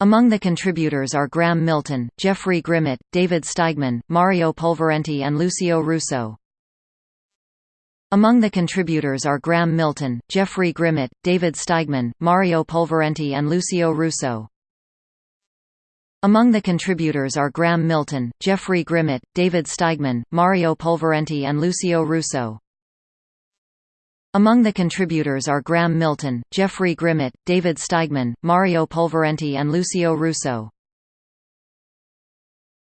Among the contributors are Graeme Milton, Geoffrey Grimmett, David Steigman, Mario Pulvirenti and Lucio Russo. Among the contributors are Graeme Milton, Geoffrey Grimmett, David Steigman, Mario Pulvirenti and Lucio Russo. Among the contributors are Graeme Milton, Geoffrey Grimmett, David Steigman, Mario Pulvirenti and Lucio Russo. Among the contributors are Graeme Milton, Geoffrey Grimmett, David Steigman, Mario Pulvirenti and Lucio Russo.